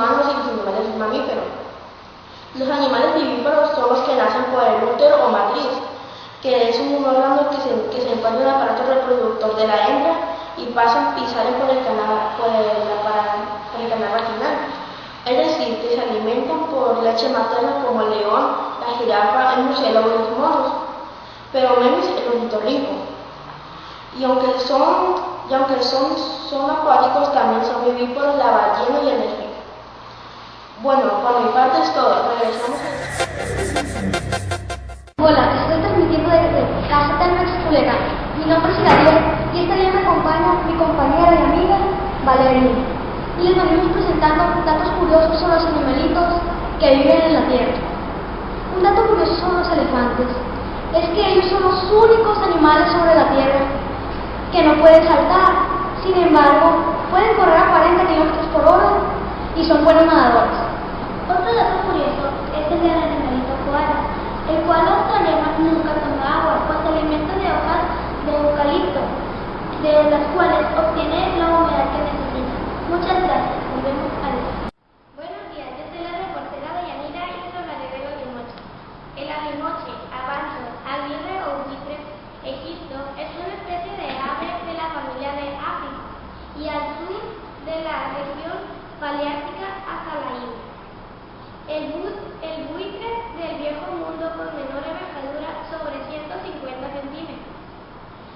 humanos y los animales mamíferos. Los animales vivíparos son los que nacen por el útero o matriz, que es un órgano que se, que se encuentra en el aparato reproductor de la hembra y pasan y salen por el canal, por el, por el canal vaginal. Es decir, que se alimentan por leche materna como el león, la jirafa, el murciélago y los monos, pero menos el ornitorrinco. Y aunque son, y aunque son, son acuáticos, también son vivíparos la ballena y el delfín. Bueno, por mi parte es todo. Regresamos. Hola, estoy transmitiendo desde Caseta Nueva Culera. Mi nombre es Gabriel y esta día me acompaña mi compañera y amiga Valeria. Y les venimos presentando datos curiosos sobre los animalitos que viven en la Tierra. Un dato curioso sobre los elefantes es que ellos son los únicos animales sobre la Tierra que no pueden saltar. Sin embargo, pueden correr a 40 km por hora y son buenos nadadores. Otro dato curioso es el del animalito koala, el cual problemas nunca toma agua, pues se alimenta de hojas de eucalipto, de las cuales obtiene la humedad que necesita. Muchas gracias. Volvemos a ver. Buenos días, yo soy la reportera de Yanira y les hablaré del alimoche. El alimoche, avanzo, aguirre o buitre, egipto, es una especie de ave de la familia de África y sur de la región paleártica la. El, bu el buitre del viejo mundo con menor envergadura sobre 150 centímetros.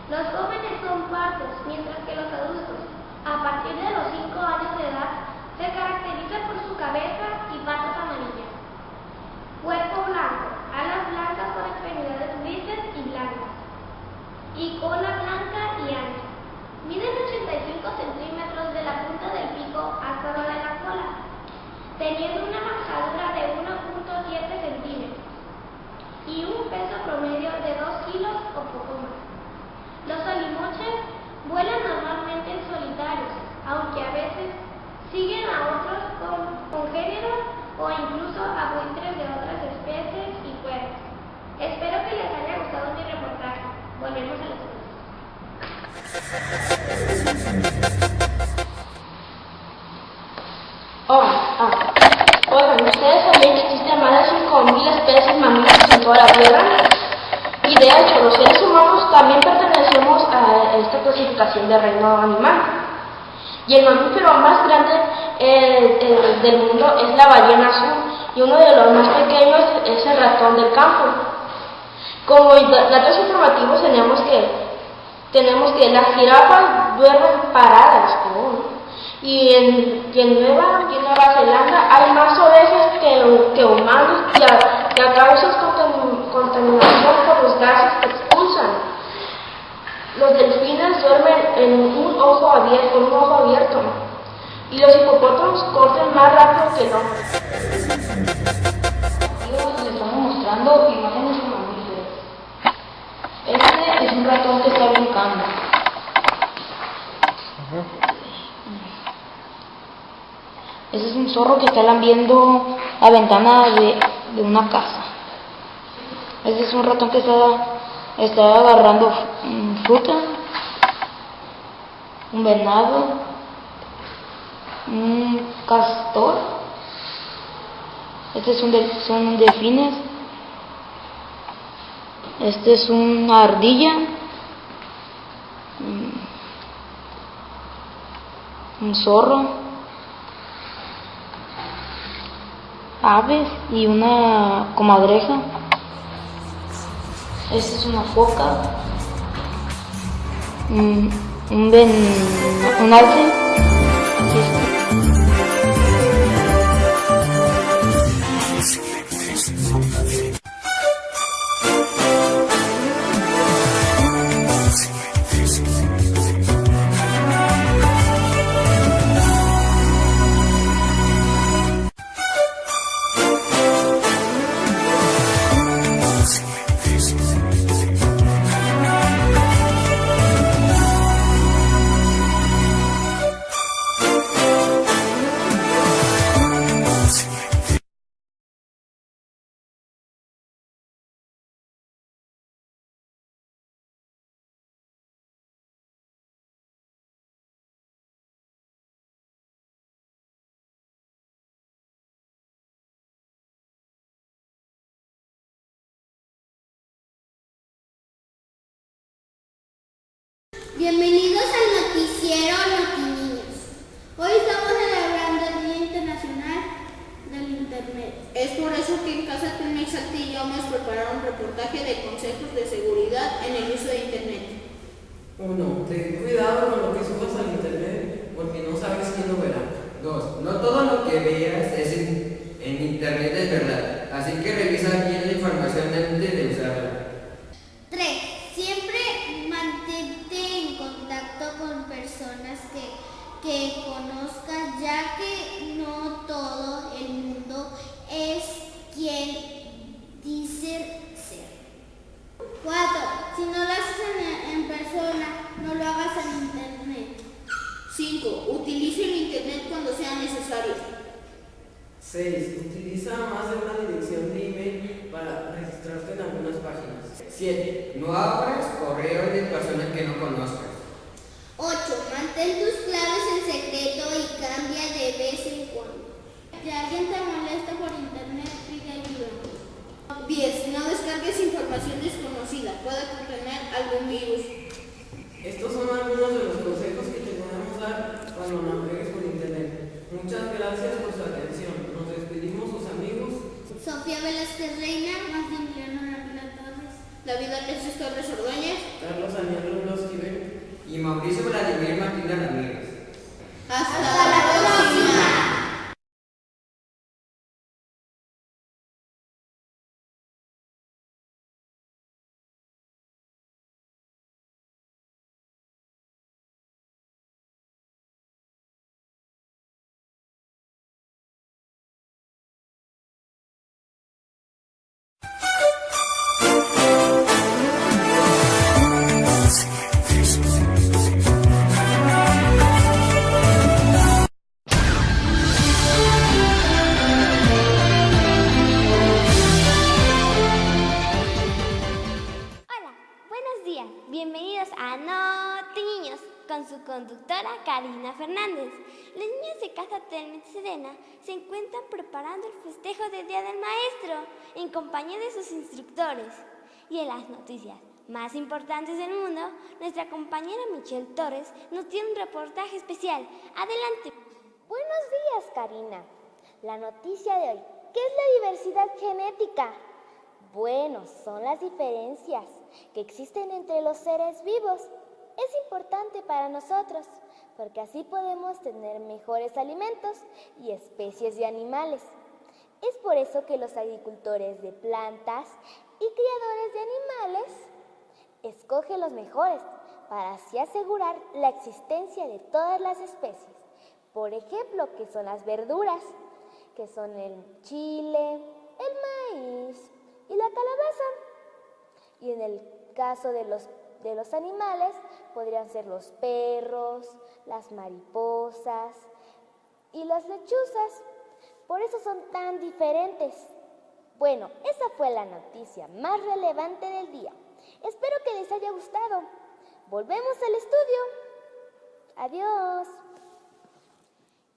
Los jóvenes son pardos, mientras que los adultos, a partir de los 5 años de edad, se caracterizan por su cabeza y patas amarillas. Cuerpo blanco, alas blancas con extremidades grises y blancas, y cola blanca y ancha. Miden 85 centímetros de la punta del pico hasta de la cola, teniendo una manjadura de 1.7 centímetros y un peso promedio de 2 kilos o poco más. Los alimoches vuelan normalmente en solitarios, aunque a veces siguen a otros con, congéneros o incluso a buitres de otras especies y cuerpos. Espero que les haya gustado mi reportaje. Volvemos a los Oh, ah. Oigan, ¿ustedes sabían que existen más de 5.000 especies mamíferos en toda la Tierra? Y de hecho, los seres humanos también pertenecemos a esta clasificación de reino animal. Y el mamífero más grande del mundo es la ballena azul y uno de los más pequeños es el ratón del campo. Como datos informativos tenemos que tenemos que las jirafas duermen paradas y, en, en, Nueva, en Nueva Zelanda hay más ovejas que, que humanos y a, y a contaminación por los gases. Los delfines duermen en un ojo abierto, con un ojo abierto y los hipopótamos corren más rápido que el hombre. Les estamos mostrando imágenes de mamíferos. Este es un ratón que está brincando. Ese es un zorro que está lambiendo la ventana de, una casa. Ese es un ratón que está, está agarrando fruta. Un venado. Un castor. Este es un de, son delfines. Este es una ardilla. Un zorro. aves y una comadreja. Esta es una foca, un, un, un alce. Bienvenidos al noticiero Notiniños. Hoy estamos celebrando el Día Internacional del Internet. Es por eso que en Casa Telmex Saltillo hemos preparado un reportaje de consejos de seguridad en el uso de Internet. 1. Ten cuidado con lo que subas al Internet porque no sabes quién lo verá. 2. No todo lo que veas es en, en Internet es verdad, así que revisa bien la información antes de usarla. En internet. 5. Utilice el Internet cuando sea necesario. 6. Utiliza más de una dirección de email para registrarte en algunas páginas. 7. No abras correos de personas que no conozcas. 8. Mantén tus claves en secreto y cambia de vez en cuando. Si alguien te molesta por internet, pide ayuda. 10. No descargues información desconocida, puede contener algún virus. Estos son algunos de los consejos que te podemos dar cuando navegues por Internet. Muchas gracias por su atención. Nos despedimos sus amigos. Sofía Velázquez Reina, Martín Leonor Ávila Torres. David Alexis Torres Ordóñez. Carlos Daniel Rubloski Y Mauricio Vladimir Martínez Ramírez. Hasta, Telmex Serena se encuentran preparando el festejo del Día del Maestro en compañía de sus instructores. Y en las noticias más importantes del mundo, nuestra compañera Michelle Torres nos tiene un reportaje especial. Adelante. Buenos días, Karina. La noticia de hoy, ¿qué es la diversidad genética? Bueno, son las diferencias que existen entre los seres vivos. Es importante para nosotros porque así podemos tener mejores alimentos y especies de animales. Es por eso que los agricultores de plantas y criadores de animales escogen los mejores para así asegurar la existencia de todas las especies. Por ejemplo, que son las verduras, que son el chile, el maíz y la calabaza. Y en el caso de los, de los animales, podrían ser los perros, las mariposas y las lechuzas. Por eso son tan diferentes. Bueno, esa fue la noticia más relevante del día. Espero que les haya gustado. Volvemos al estudio. Adiós.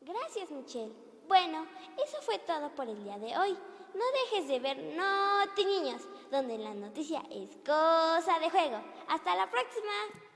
Gracias, Michelle. Bueno, eso fue todo por el día de hoy. No dejes de ver Noti Niños, donde la noticia es cosa de juego. Hasta la próxima.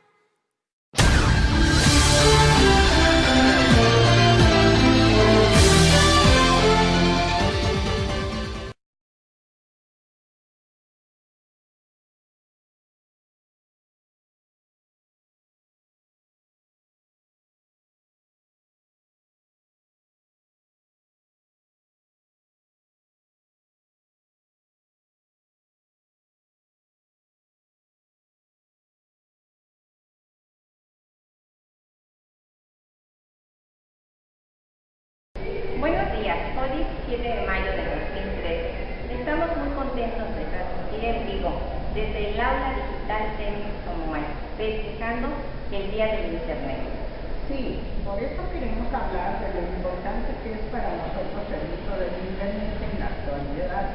7 de mayo de 2013. Estamos muy contentos de transmitir en vivo desde el aula digital Tenis como festejando el Día del Internet. Sí, por eso queremos hablar de lo importante que es para nosotros el uso del Internet en la actualidad.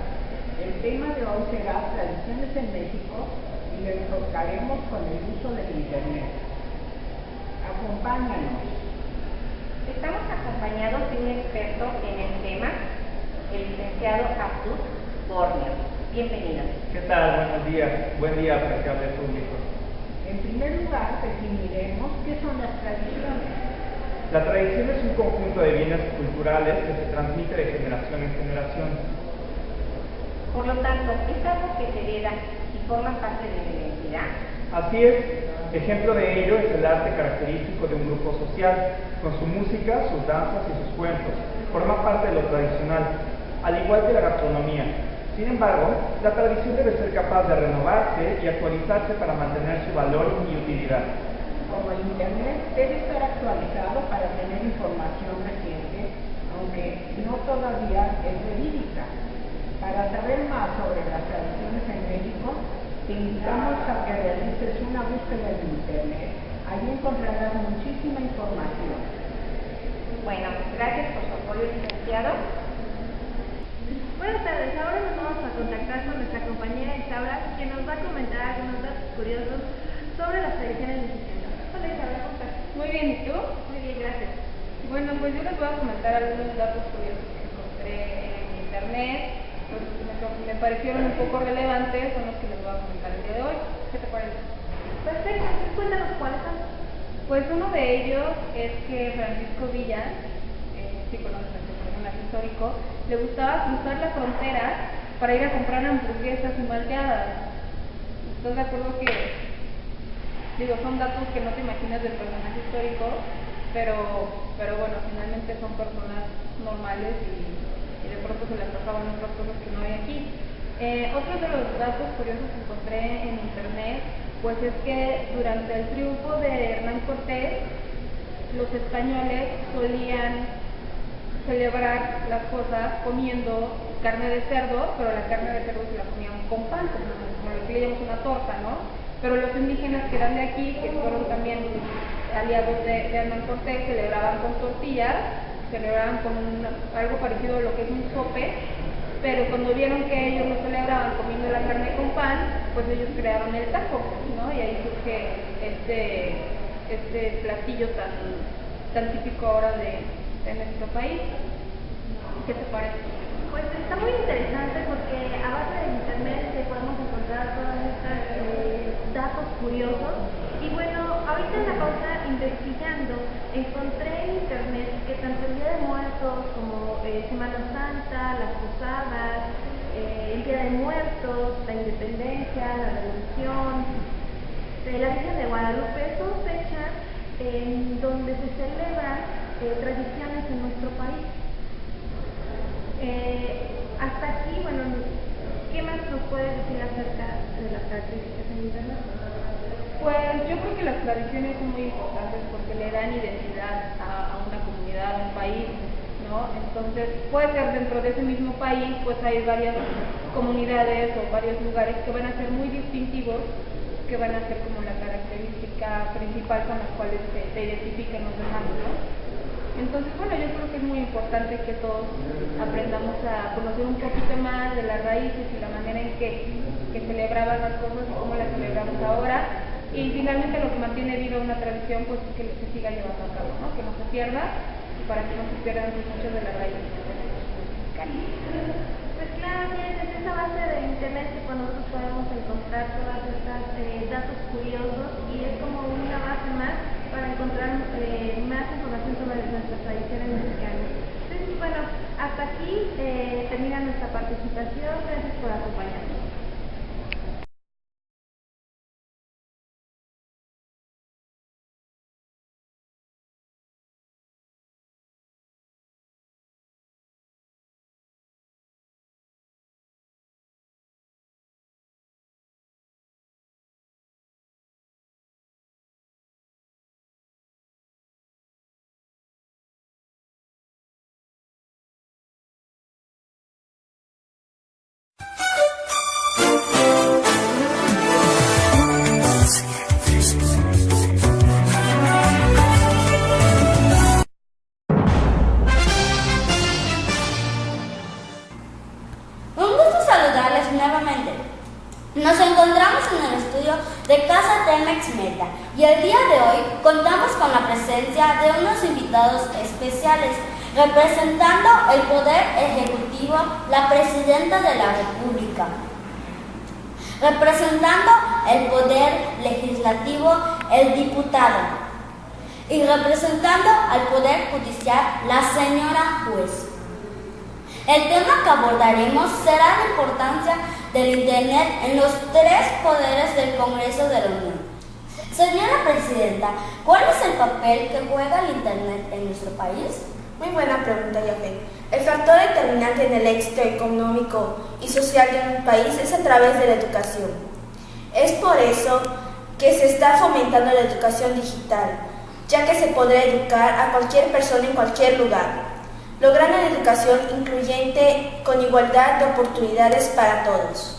El tema de hoy será tradiciones en México y lo enfocaremos con el uso del Internet. Acompáñanos. Estamos acompañados de un experto en el tema el licenciado Abdul Borneo. Bienvenido. ¿Qué tal? Buenos días. Buen día, apreciable público. En primer lugar, definiremos qué son las tradiciones. La tradición es un conjunto de bienes culturales que se transmite de generación en generación. Por lo tanto, es algo que se hereda y forma parte de la identidad. Así es. Ejemplo de ello es el arte característico de un grupo social, con su música, sus danzas y sus cuentos. Forma parte de lo tradicional, al igual que la gastronomía. Sin embargo, la tradición debe ser capaz de renovarse y actualizarse para mantener su valor y utilidad como el Internet debe estar actualizado para tener información reciente, aunque no todavía es verídica. Para saber más sobre las tradiciones en México, te invitamos a que realices una búsqueda en Internet. Allí encontrarás muchísima información. Bueno, gracias por su apoyo, licenciado. Buenas tardes, ahora nos vamos a contactar con nuestra compañera Isaura, quien nos va a comentar algunos datos curiosos sobre las tradiciones mexicanas. Muy bien, ¿y tú? Muy bien, gracias. Bueno, pues yo les voy a comentar algunos datos curiosos que encontré en internet, pues me, me parecieron un poco relevantes, son los que les voy a comentar el día de hoy. ¿Qué te parece? Perfecto, cuéntanos cuáles son. Pues uno de ellos es que Francisco Villa, eh, sí conoces este personaje histórico, le gustaba cruzar la frontera para ir a comprar hamburguesas y malteadas. ¿Estás de acuerdo que Digo, son datos que no te imaginas del personaje histórico, pero, pero bueno, finalmente son personas normales y, de pronto se les pasaban otras cosas que no hay aquí. Eh, otro de los datos curiosos que encontré en internet, pues es que durante el triunfo de Hernán Cortés, los españoles solían celebrar las cosas comiendo carne de cerdo, pero la carne de cerdo se la comían con pan, como, lo que le llamamos una torta, ¿no? Pero los indígenas que eran de aquí, que fueron también aliados de, de Hernán Cortés, celebraban con tortillas, celebraban con algo parecido a lo que es un sope, pero cuando vieron que ellos lo celebraban comiendo la carne con pan, pues ellos crearon el taco, ¿no? Y ahí surge este, este platillo tan, tan típico ahora de, de nuestro país. ¿Qué te parece? Pues está muy interesante porque a base de internet podemos encontrar todas estas eh, datos curiosos. Y bueno, ahorita en la pausa investigando, encontré en internet que tanto el Día de Muertos como eh, Semana Santa, las Posadas, eh, el Día de Muertos, la Independencia, la Revolución, eh, la Virgen de Guadalupe, son fechas en donde se celebran tradiciones en nuestro país. hasta aquí, bueno, ¿qué más nos puedes decir acerca de las características en Internet? Pues yo creo que las tradiciones son muy importantes porque le dan identidad a, una comunidad, a un país, ¿no? Entonces, puede ser dentro de ese mismo país, pues hay varias comunidades o varios lugares que van a ser muy distintivos, que van a ser como la característica principal con las cuales se, se identifican los demás, ¿no? Entonces, bueno, yo creo que es muy importante que todos aprendamos a conocer un poquito más de las raíces y la manera en que, celebraban las cosas y cómo las celebramos ahora. Y finalmente lo que mantiene viva una tradición, pues es que se siga llevando a cabo, ¿no? Que no se pierda para que no se pierdan muchas de las raíces Pues claro, es esa base de internet que nosotros podemos encontrar todas estas eh, datos curiosos y es como una base más para encontrar eh, más información sobre nuestras tradiciones mexicanas. Entonces, bueno, hasta aquí eh, termina nuestra participación. Gracias por acompañarnos. Representando el Poder Ejecutivo, la Presidenta de la República. representando el poder legislativo el diputado y representando al poder judicial la señora juez. El tema que abordaremos será la importancia del Internet en los tres poderes del Congreso de la Unión. Señora Presidenta, ¿cuál es el papel que juega el Internet en nuestro país? Muy buena pregunta, Yafé. El factor determinante en el éxito económico y social de un país es a través de la educación. Es por eso que se está fomentando la educación digital, ya que se podrá educar a cualquier persona en cualquier lugar logrando una educación incluyente con igualdad de oportunidades para todos.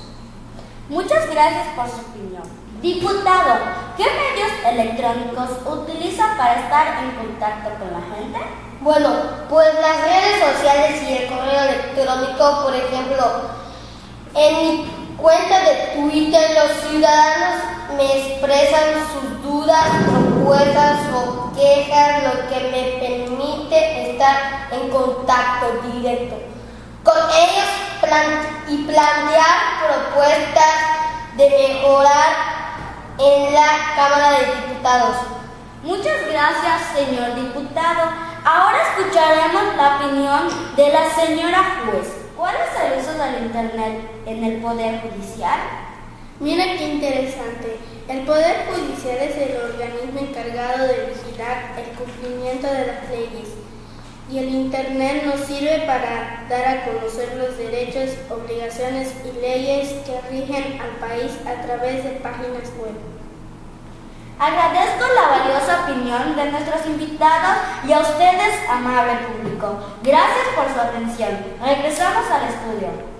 Muchas gracias por su opinión. Diputado, ¿qué medios electrónicos utiliza para estar en contacto con la gente? Bueno, pues las redes sociales y el correo electrónico, por ejemplo, en mi cuenta de Twitter los ciudadanos me expresan sus dudas, propuestas o quejas, lo que me permite estar en contacto directo con ellos y plantear propuestas de mejorar en la Cámara de Diputados. Muchas gracias, señor diputado. Ahora escucharemos la opinión de la señora juez. ¿Cuál es el uso del Internet en el Poder Judicial? Mira qué interesante. El Poder Judicial es el organismo encargado de vigilar el cumplimiento de las leyes y el Internet nos sirve para dar a conocer los derechos, obligaciones y leyes que rigen al país a través de páginas web. Agradezco la valiosa opinión de nuestros invitados y a ustedes, amable público. Gracias por su atención. Regresamos al estudio.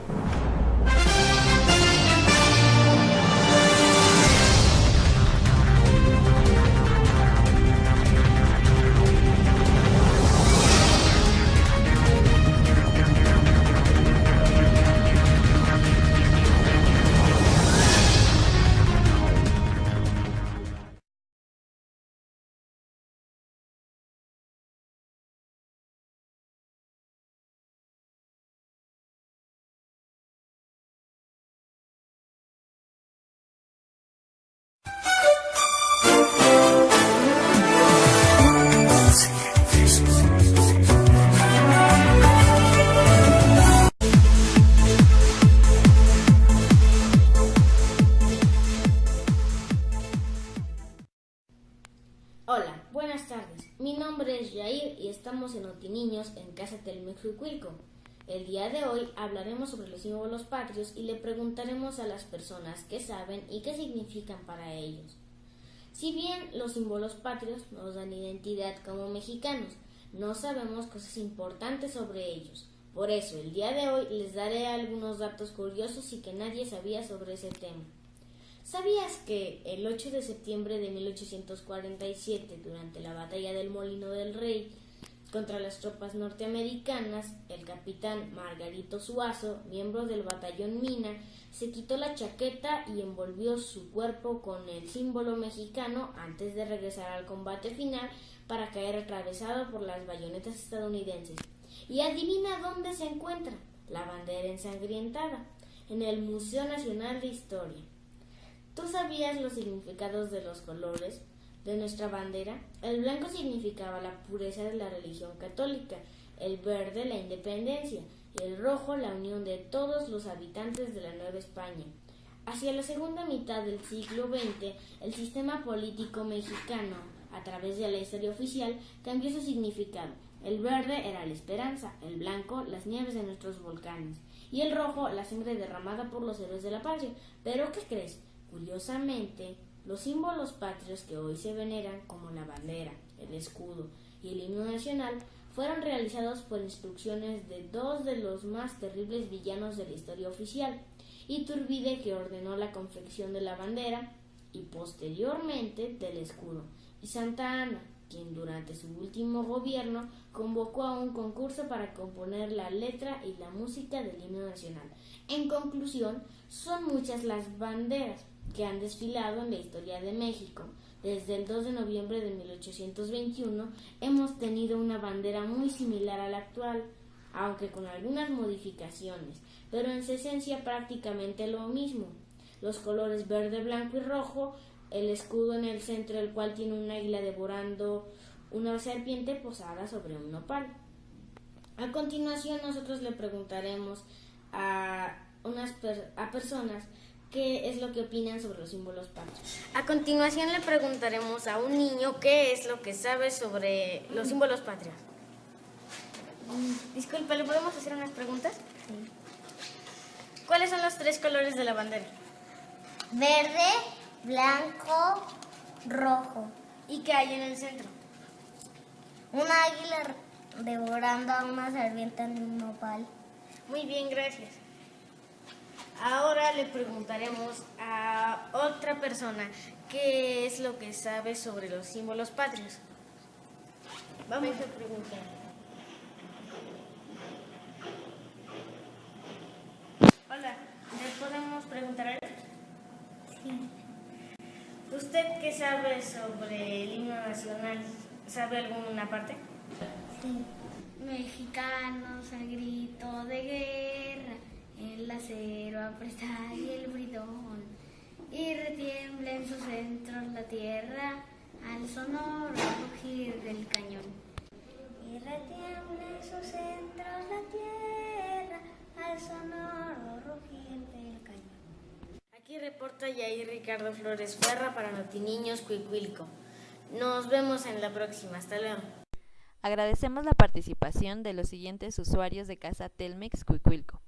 Estamos en Otiniños, en Casa Telmex El día de hoy hablaremos sobre los símbolos patrios y le preguntaremos a las personas qué saben y qué significan para ellos. Si bien los símbolos patrios nos dan identidad como mexicanos, no sabemos cosas importantes sobre ellos. Por eso, el día de hoy les daré algunos datos curiosos y que nadie sabía sobre ese tema. ¿Sabías que el 8 de septiembre de 1847, durante la batalla del Molino del Rey, contra las tropas norteamericanas, el capitán Margarito Suazo, miembro del batallón Mina, se quitó la chaqueta y envolvió su cuerpo con el símbolo mexicano antes de regresar al combate final para caer atravesado por las bayonetas estadounidenses. Y adivina dónde se encuentra la bandera ensangrientada, en el Museo Nacional de Historia. ¿Tú sabías los significados de los colores? De nuestra bandera, el blanco significaba la pureza de la religión católica, el verde la independencia y el rojo la unión de todos los habitantes de la Nueva España. Hacia la segunda mitad del siglo XX, el sistema político mexicano, a través de la historia oficial, cambió su significado. El verde era la esperanza, el blanco las nieves de nuestros volcanes y el rojo la sangre derramada por los héroes de la patria. Pero ¿qué crees? Curiosamente, los símbolos patrios que hoy se veneran, como la bandera, el escudo y el himno nacional, fueron realizados por instrucciones de dos de los más terribles villanos de la historia oficial, Iturbide que ordenó la confección de la bandera y posteriormente del escudo, y Santa Ana, quien durante su último gobierno convocó a un concurso para componer la letra y la música del himno nacional. En conclusión, son muchas las banderas, que han desfilado en la historia de México. Desde el 2 de noviembre de 1821 hemos tenido una bandera muy similar a la actual, aunque con algunas modificaciones, pero en su esencia prácticamente lo mismo. los colores verde, blanco y rojo, el escudo en el centro, el cual tiene una águila devorando una serpiente posada sobre un nopal. A continuación nosotros le preguntaremos a unas a personas qué es lo que opinan sobre los símbolos patrios. A continuación le preguntaremos a un niño qué es lo que sabe sobre los símbolos patrios. Disculpe, ¿le podemos hacer unas preguntas? Sí. ¿Cuáles son los tres colores de la bandera? Verde, blanco, rojo. ¿Y qué hay en el centro? Una águila devorando a una serpiente en un nopal. Muy bien, gracias. Ahora le preguntaremos a otra persona qué es lo que sabe sobre los símbolos patrios. Vamos a preguntar. Hola, ¿le podemos preguntar algo? Sí. ¿Usted qué sabe sobre el himno nacional? ¿Sabe alguna parte? Sí. Mexicanos al grito de guerra, el acero aprieta y el bridón, y retiembla en sus centros la tierra al sonoro rugir del cañón. Y retiembla en sus centros la tierra al sonoro rugir del cañón. Aquí reporta Yair Ricardo Flores Ferra para Notiniños Cuicuilco. Nos vemos en la próxima. Hasta luego. Agradecemos la participación de los siguientes usuarios de Casa Telmex Cuicuilco.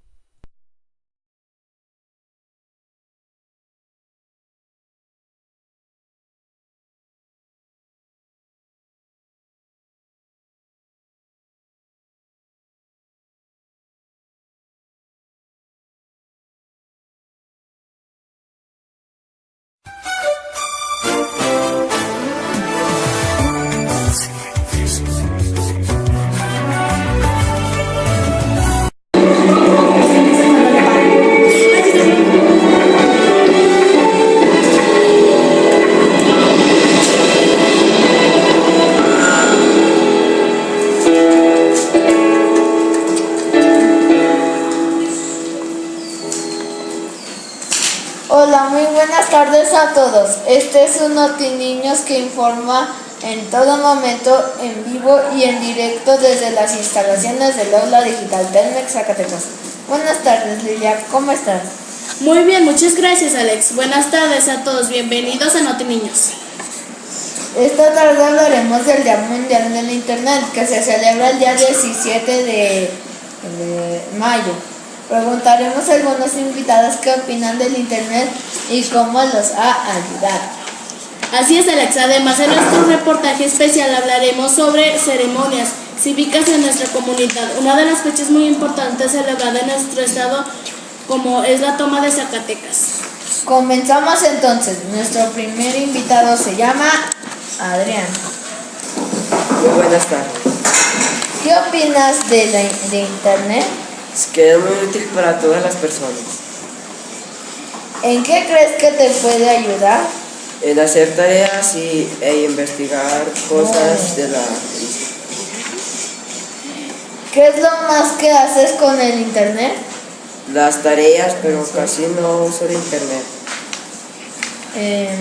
Este es un Noti Niños que informa en todo momento, en vivo y en directo desde las instalaciones del aula digital Telmex Zacatecas. Buenas tardes, Lilia. ¿Cómo estás? Muy bien, muchas gracias, Alex. Buenas tardes a todos. Bienvenidos a Noti Niños. Esta tarde hablaremos del Día Mundial del Internet, que se celebra el día 17 de, de mayo. Preguntaremos a algunos invitados qué opinan del Internet y cómo los ha ayudado. Así es, Alex. Además, en nuestro reportaje especial hablaremos sobre ceremonias cívicas en nuestra comunidad. Una de las fechas muy importantes celebrada en nuestro estado como es la toma de Zacatecas. Comenzamos entonces. Nuestro primer invitado se llama Adrián. Muy buenas tardes. ¿Qué opinas de, la, de Internet? Es que es muy útil para todas las personas. ¿En qué crees que te puede ayudar? En hacer tareas y, e investigar cosas de la... ¿Qué es lo más que haces con el internet? Las tareas, pero casi no uso el internet. Eh,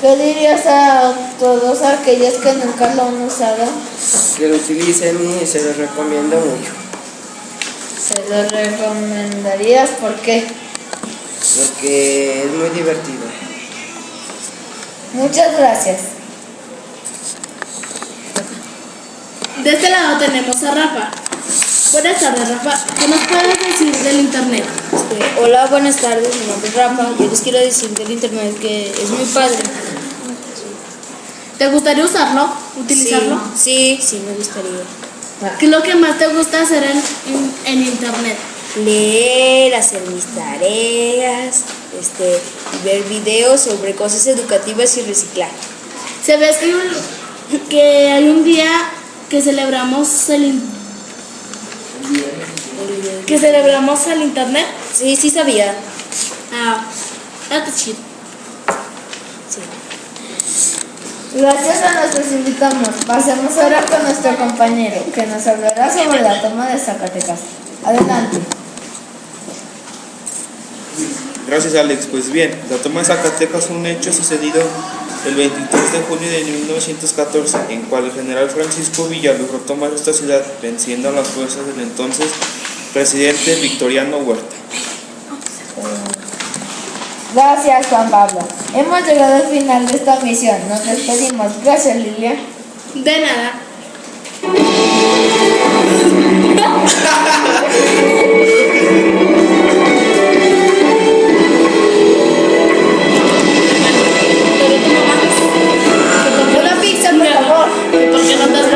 ¿Qué dirías a todos aquellos que nunca lo han usado? Que lo utilicen y se los recomiendo mucho. ¿Se lo recomendarías? ¿Por qué? Porque es muy divertido. Muchas gracias. De este lado tenemos a Rafa. Buenas tardes, Rafa. ¿Qué nos puedes decir del Internet? Este, hola, buenas tardes. Mi nombre es Rafa. Yo les quiero decir del Internet que es muy padre. ¿Te gustaría usarlo? ¿Utilizarlo? Sí, sí, sí me gustaría. ¿Qué es lo que más te gusta hacer en, en, en Internet? Leer, hacer mis tareas, este, ver videos sobre cosas educativas y reciclar. ¿Sabes que, que hay un día que celebramos el, que celebramos el internet? Sí, sí sabía. Ah, that's Gracias a nuestros invitados. Pasemos ahora con nuestro compañero, que nos hablará sobre la toma de Zacatecas. Adelante. Gracias Alex. Pues bien, la toma de Zacatecas fue un hecho sucedido el 23 de junio de 1914, en cual el general Francisco Villa logró tomar esta ciudad venciendo a las fuerzas del entonces presidente Victoriano Huerta. Gracias Juan Pablo. Hemos llegado al final de esta misión. Nos despedimos. Gracias Lilia. De nada. Una pizza, por favor. ¿Por qué no te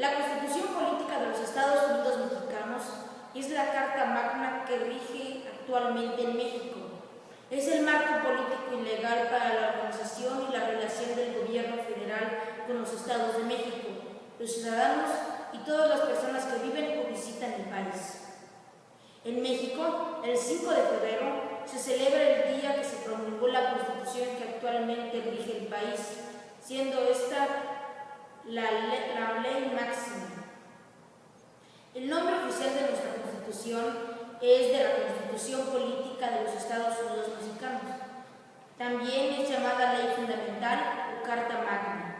La Constitución Política de los Estados Unidos Mexicanos es la carta magna que rige actualmente en México. Es el marco político y legal para la organización y la relación del gobierno federal con los estados de México, los ciudadanos y todas las personas que viven o visitan el país. En México, el 5 de febrero, se celebra el día que se promulgó la Constitución que actualmente rige el país, siendo esta la, la ley máxima. El nombre oficial de nuestra Constitución es de la Constitución Política de los Estados Unidos Mexicanos. También es llamada Ley Fundamental o Carta Magna.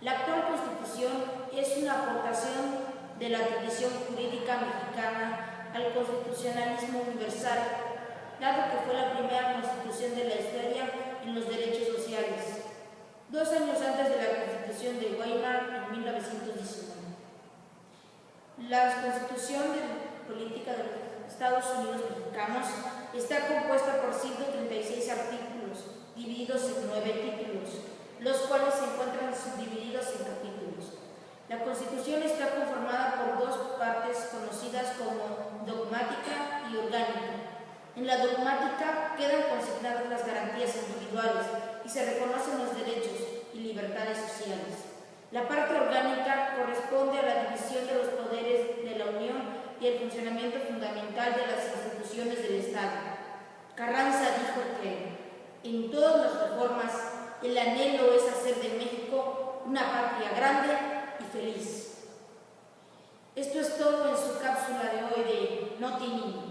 La actual Constitución es una aportación de la tradición jurídica mexicana al constitucionalismo universal, dado que fue la primera constitución de la historia en los derechos sociales, dos años antes de la Constitución de Weimar en 1919. La Constitución de Política de los Estados Unidos Mexicanos está compuesta por 136 artículos, divididos en nueve títulos, los cuales se encuentran subdivididos en capítulos. La Constitución está conformada por dos partes conocidas como dogmática y orgánica. En la dogmática quedan consignadas las garantías individuales y se reconocen los derechos libertades sociales. La parte orgánica corresponde a la división de los poderes de la Unión y el funcionamiento fundamental de las instituciones del Estado. Carranza dijo que en todas las reformas el anhelo es hacer de México una patria grande y feliz. Esto es todo en su cápsula de hoy de Niños.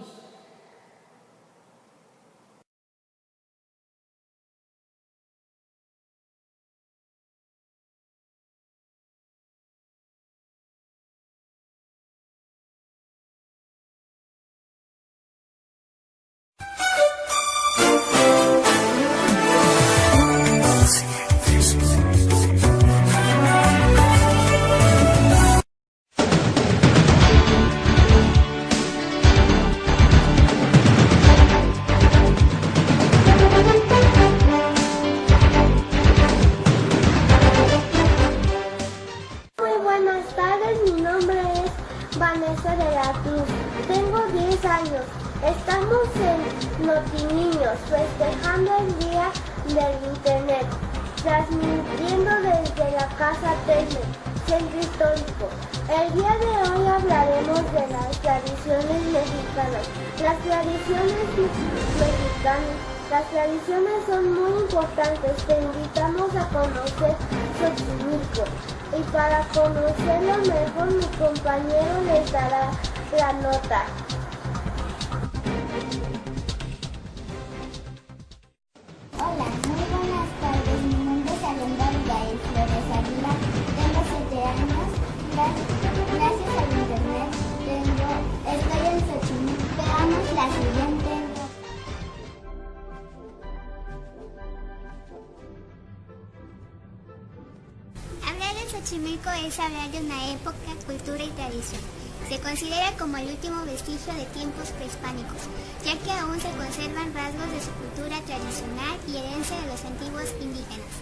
Xochimilco es hablar de una época, cultura y tradición. Se considera como el último vestigio de tiempos prehispánicos, ya que aún se conservan rasgos de su cultura tradicional y herencia de los antiguos indígenas.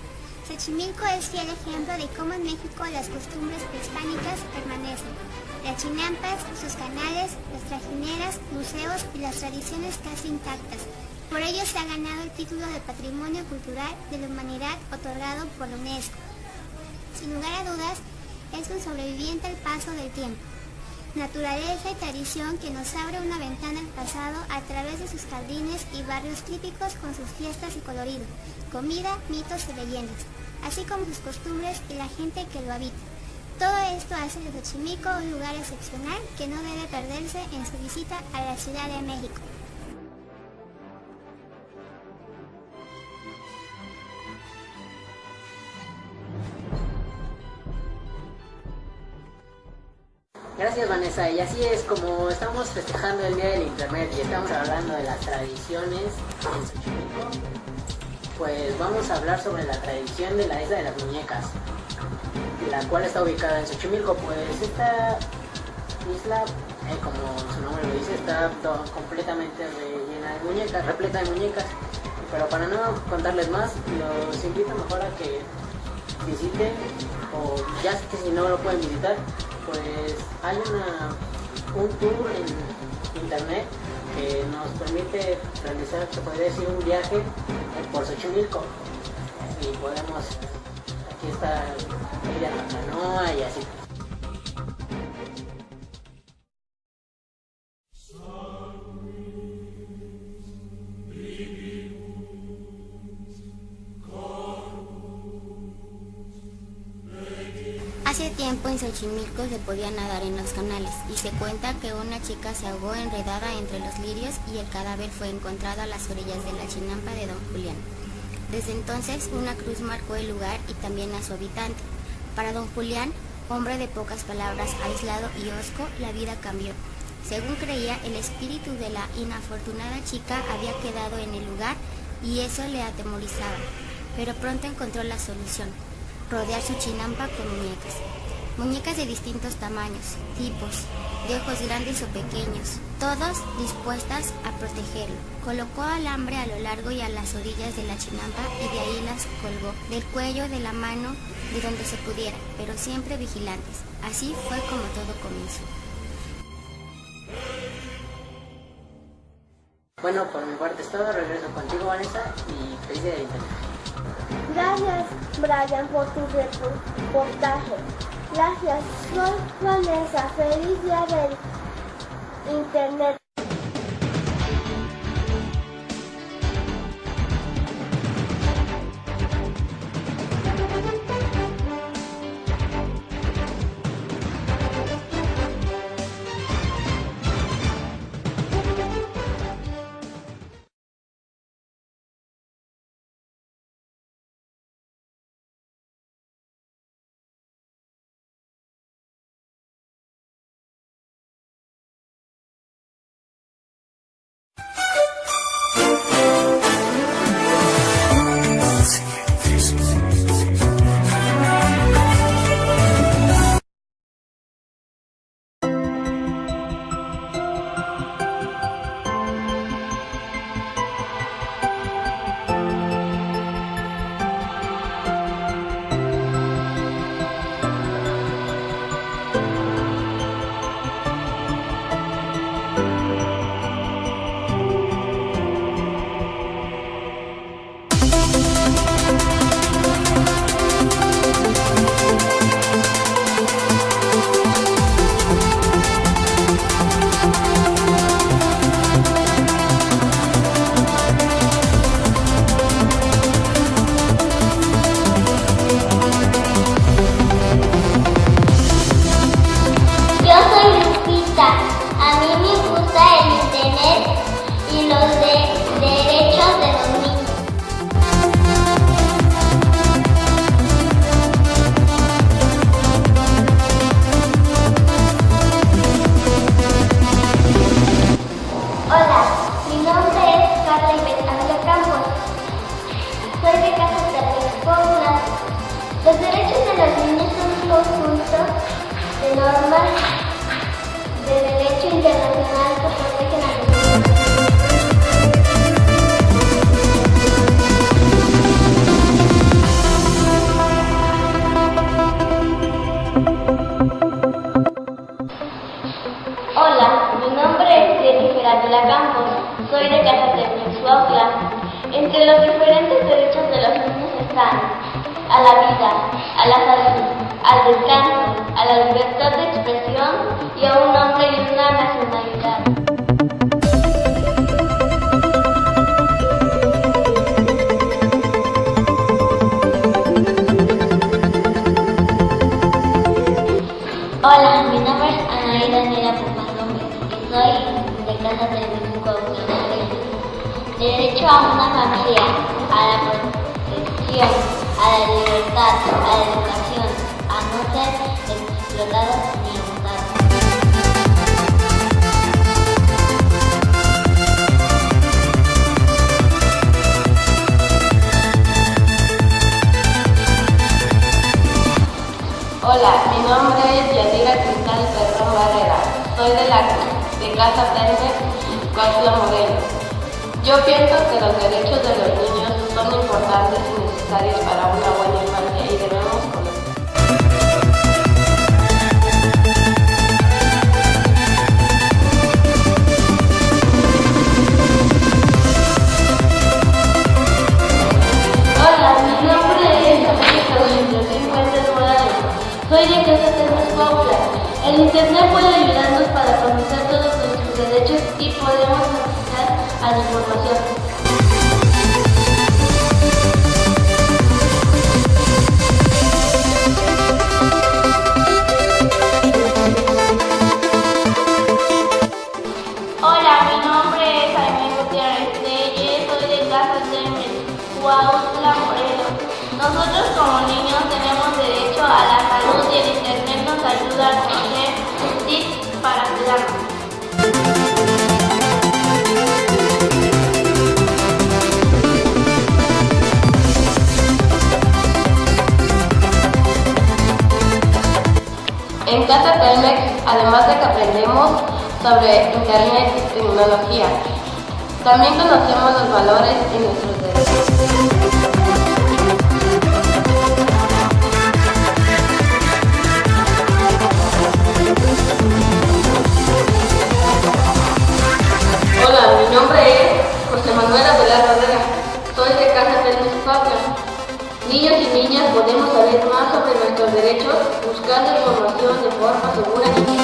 Xochimilco es fiel ejemplo de cómo en México las costumbres prehispánicas permanecen. Las chinampas, sus canales, las trajineras, museos y las tradiciones casi intactas. Por ello se ha ganado el título de Patrimonio Cultural de la Humanidad otorgado por UNESCO. Sin lugar a dudas, es un sobreviviente al paso del tiempo. Naturaleza y tradición que nos abre una ventana al pasado a través de sus jardines y barrios típicos con sus fiestas y colorido, comida, mitos y leyendas, así como sus costumbres y la gente que lo habita. Todo esto hace de Xochimilco un lugar excepcional que no debe perderse en su visita a la Ciudad de México. Gracias Vanessa, y así es como estamos festejando el Día del Internet y estamos hablando de las tradiciones en Xochimilco, pues vamos a hablar sobre la tradición de la Isla de las Muñecas, la cual está ubicada en Xochimilco, pues esta isla, eh, como su nombre lo dice, está completamente llena de muñecas, repleta de muñecas, pero para no contarles más, los invito mejor a que visiten, o ya que si no lo pueden visitar, pues hay una, un tour en internet que nos permite realizar, se podría decir, un viaje por Xochimilco y podemos, aquí está ir a la canoa y así. Podía nadar en los canales y se cuenta que una chica se ahogó enredada entre los lirios y el cadáver fue encontrado a las orillas de la chinampa de Don Julián. Desde entonces una cruz marcó el lugar y también a su habitante. Para Don Julián, hombre de pocas palabras, aislado y hosco, la vida cambió. Según creía, el espíritu de la inafortunada chica había quedado en el lugar y eso le atemorizaba. Pero pronto encontró la solución rodear su chinampa con muñecas. Muñecas de distintos tamaños, tipos, de ojos grandes o pequeños, todos dispuestas a protegerlo. Colocó alambre a lo largo y a las orillas de la chinampa y de ahí las colgó, del cuello, de la mano, de donde se pudiera, pero siempre vigilantes. Así fue como todo comenzó. Bueno, por mi parte es todo, regreso contigo Vanessa y feliz día de internet. Gracias, Brian, por tu reportaje. Gracias, soy Vanessa. Feliz día del Internet. Diferentes derechos de los niños están a la vida, a la salud, al descanso, a la libertad de expresión y a un nombre y una nacionalidad. Hola, mi nombre es Anaí Daniela Gómez y soy de Casa de Derecho a una la a la educación, a no ser explotados. Hola, mi nombre es Yadira Cristal Perdón Barrera. Soy de la de Casa Tende, Cuautla Morelos. Yo pienso que los derechos de los niños son importantes necesarios para una buena infancia y América Williams, Fuentes Morales. Soy de Casa Termas Cuautla. El Internet puede ayudarnos además de que aprendemos sobre Internet y tecnología, también conocemos los valores y nuestros derechos. Hola, mi nombre es José Manuel Abelar Barrera. Soy de Casa Telmex Cuautla. Niños y niñas podemos saber más sobre nuestros derechos buscando información de forma segura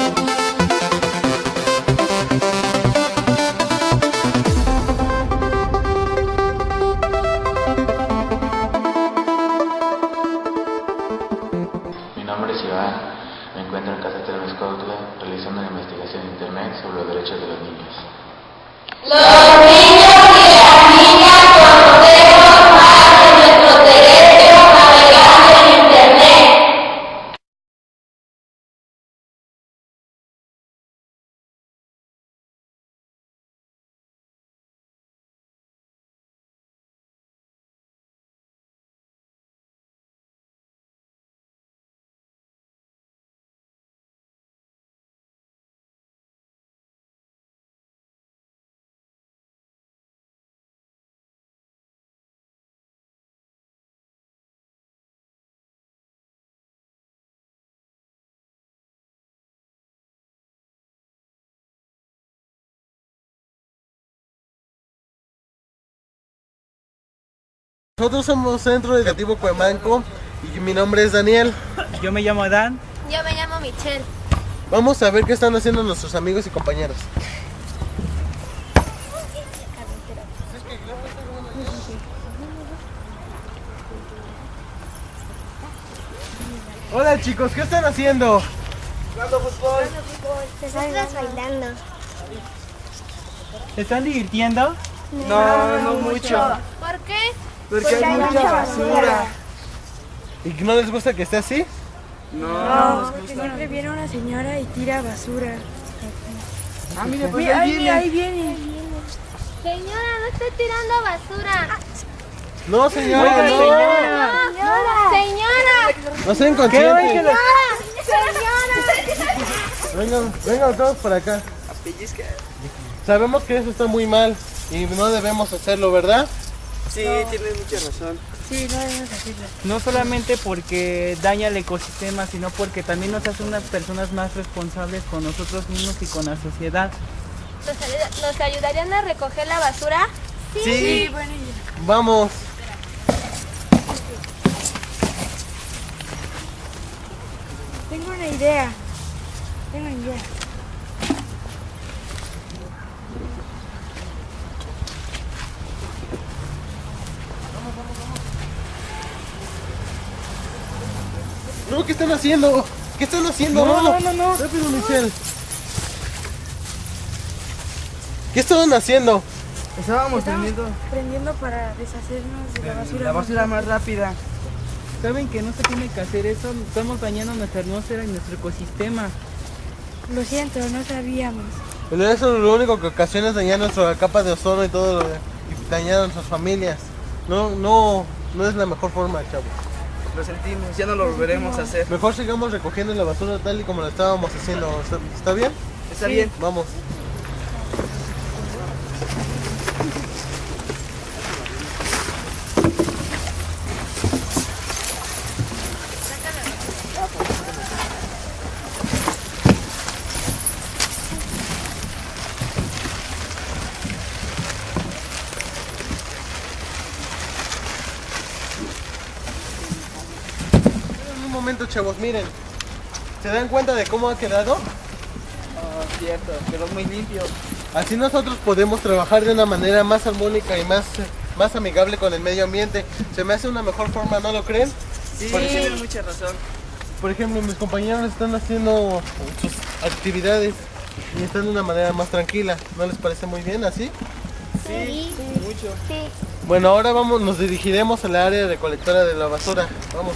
me encuentro en Casa Cuautla realizando una investigación en internet sobre los derechos de los niños. Los niños Nosotros somos Centro Educativo Cuemanco y mi nombre es Daniel. Yo me llamo Dan. Yo me llamo Michelle. Vamos a ver qué están haciendo nuestros amigos y compañeros. Hola chicos, ¿qué están haciendo? Jugando fútbol. Nosotros bailando. ¿Se están divirtiendo? No, no mucho. ¿Por qué? Porque, hay mucha basura. ¿Y no les gusta que esté así? No, porque siempre viene una señora y tira basura. Ah, mire, pues Mira, ahí ahí, viene. ahí viene. Señora, no esté tirando basura. No, señora, no. señora. Señora. Señora. No sean ¿Qué? conscientes. Señora. Vengan, vengan todos para acá. Sabemos que eso está muy mal y no debemos hacerlo, ¿verdad? Sí, tienes mucha razón. Sí, no debemos hacerlo. No solamente porque daña el ecosistema, sino porque también nos hace unas personas más responsables con nosotros mismos y con la sociedad. ¿Nos, ayuda- ¿Nos ayudarían a recoger la basura? Sí. buena idea. Vamos. Tengo una idea. Tengo una idea. No, ¿qué están haciendo? ¿Qué están haciendo? No, no, no, no. Rápido, Michelle. ¿Qué estaban haciendo? Estábamos prendiendo Prendiendo para deshacernos de la basura. la basura más rápida. Saben que no se tiene que hacer eso, estamos dañando nuestra atmósfera y nuestro ecosistema. Lo siento, no sabíamos. Pero eso lo único que ocasiona es dañar nuestra capa de ozono y todo lo de- y dañar a nuestras familias. No, no, no es la mejor forma, chavos. Lo sentimos, ya no lo volveremos a hacer. Mejor sigamos recogiendo la basura tal y como la estábamos haciendo. ¿Está, está bien? Está bien. Vamos. Un momento, chavos, miren. ¿Se dan cuenta de cómo ha quedado? Ah, cierto, quedó muy limpio. Así nosotros podemos trabajar de una manera más armónica y más, más amigable con el medio ambiente. Se me hace una mejor forma, ¿no lo creen? Sí, Por ejemplo, tienen mucha razón. por ejemplo, mis compañeros están haciendo sus actividades y están de una manera más tranquila. ¿No les parece muy bien así? Sí, mucho. Sí. Bueno, ahora vamos, nos dirigiremos al área recolectora de la basura. Vamos.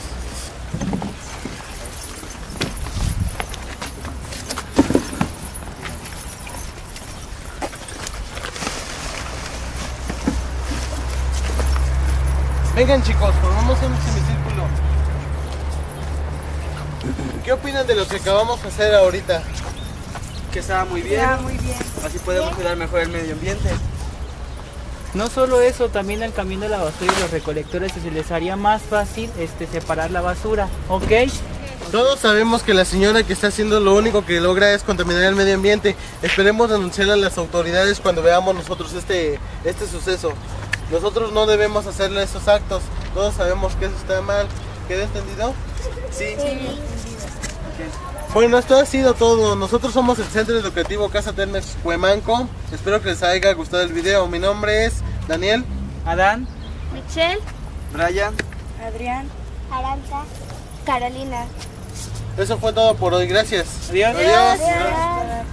Vengan chicos, formamos un semicírculo. ¿Qué opinan de lo que acabamos de hacer ahorita? Que estaba muy bien. Está muy bien. Así podemos cuidar mejor el medio ambiente. No solo eso, también al camino de la basura y los recolectores se les haría más fácil este, separar la basura, ¿ok? Todos sabemos que la señora que está haciendo lo único que logra es contaminar el medio ambiente. Esperemos denunciar a las autoridades cuando veamos nosotros este, este suceso. Nosotros no debemos hacerle esos actos. Todos sabemos que eso está mal. ¿Queda entendido? Sí. Bueno, esto ha sido todo. Nosotros somos el Centro Educativo Casa Telmex Cuemanco. Espero que les haya gustado el video. Mi nombre es Daniel. Adán. Michelle, Brian. Adrián. Aranza. Carolina. Eso fue todo por hoy. Gracias. Adiós. Adiós. Adiós.